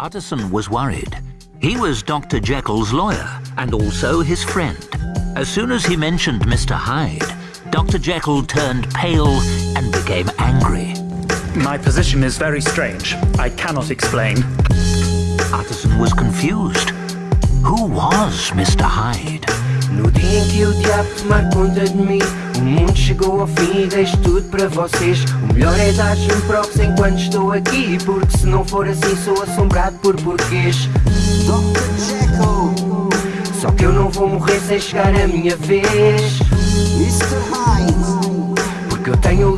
Utterson was worried. He was Dr. Jekyll's lawyer and also his friend. As soon as he mentioned Mr. Hyde, Dr. Jekyll turned pale and became angry. My position is very strange. I cannot explain. Utterson was confused. Who was Mr. Hyde? No dia em que o diabo tomar conta de mim O mundo chegou ao fim e deixo tudo para vocês O melhor é dar-me props enquanto estou aqui Porque se não for assim sou assombrado por porquês Dr. Jekyll, Só que eu não vou morrer sem chegar a minha vez Mr. Hyde.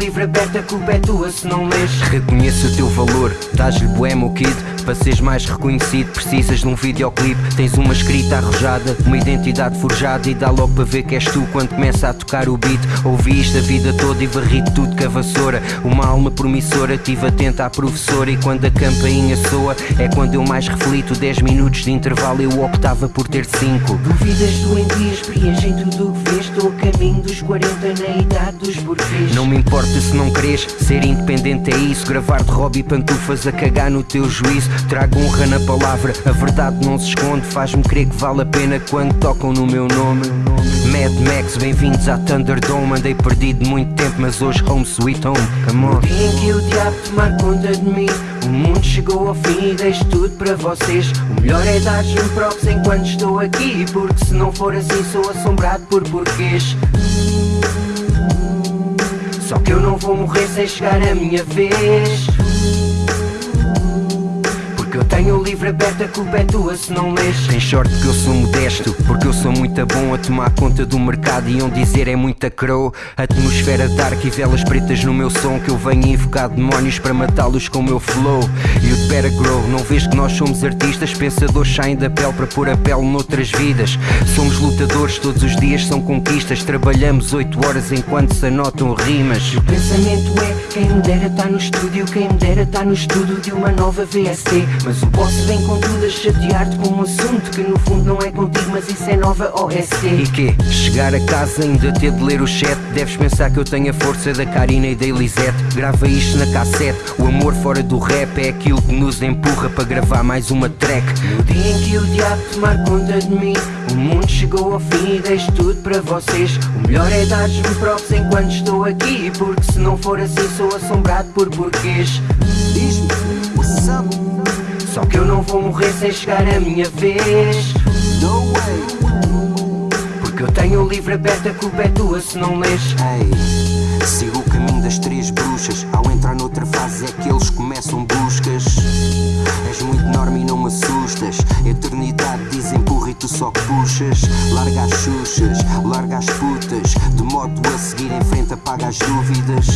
O livro aberto, a culpa é tua se não lês. Reconheço o teu valor, dás-lhe bué, meu kid Para seres mais reconhecido precisas de um videoclipe. Tens uma escrita arrojada, uma identidade forjada. E dá logo para ver que és tu quando começa a tocar o beat. Ouvi isto a vida toda e varri tudo com a vassoura Uma alma promissora, tive atenta à professora. E quando a campainha soa, é quando eu mais reflito. 10 minutos de intervalo eu optava por ter 5 Duvidas doentias preenchem tudo o que vês Estou a caminho dos 40 na Não me importa se não queres Ser independente é isso. Gravar de hobby pantufas a cagar no teu juízo. Trago honra na palavra A verdade não se esconde. Faz-me crer que vale a pena Quando tocam no meu nome. Mad Max, bem-vindos à Thunderdome. Andei perdido muito tempo Mas hoje home sweet home. Come on. No dia em que o diabo tomar conta de mim O mundo chegou ao fim e deixo tudo para vocês. O melhor é dar-me props enquanto estou aqui Porque se não for assim sou assombrado por porquês Só que eu não vou morrer sem chegar a minha vez tenho o livro aberto, a culpa é tua se não lês. Tem sorte que eu sou modesto Porque eu sou muito bom a tomar conta do mercado E onde dizer é muita crow. Atmosfera dark e velas pretas no meu som Que eu venho invocar demónios para matá-los com o meu flow. You'd better grow Não vês que nós somos artistas? Pensadores saem da pele para pôr a pele noutras vidas. Somos lutadores, todos os dias são conquistas. Trabalhamos 8 horas enquanto se anotam rimas. O pensamento é quem me dera tá no estúdio Quem me dera tá no estudo de uma nova VST Mas o boss vem com tudo a chatear-te com um assunto Que no fundo não é contigo mas isso é nova OST E quê? Chegar a casa ainda ter de ler o chat. Deves pensar que eu tenho a força da Karina e da Elisete. Grava isto na cassete. O amor fora do rap é aquilo que nos empurra para gravar mais uma track. No dia em que o diabo tomar conta de mim O mundo chegou ao fim e deixo tudo para vocês. O melhor é dar-me props enquanto estou aqui Porque se não for assim sou assombrado por porquês não vou morrer sem chegar a minha vez. No way. Porque eu tenho o livro aberto, a culpa é tua se não lês. Ei, sigo o caminho das três bruxas só puxas Larga as xuxas, larga as putas De modo a seguir em frente apaga as dúvidas.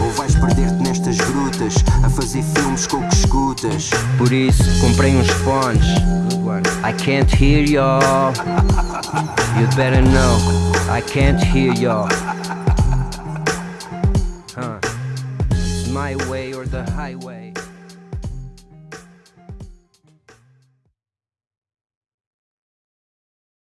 Ou vais perder-te nestas grutas A fazer filmes com o que escutas. Por isso comprei uns fones. I can't hear y'all. You'd better know. I can't hear y'all. Huh. My way or the highway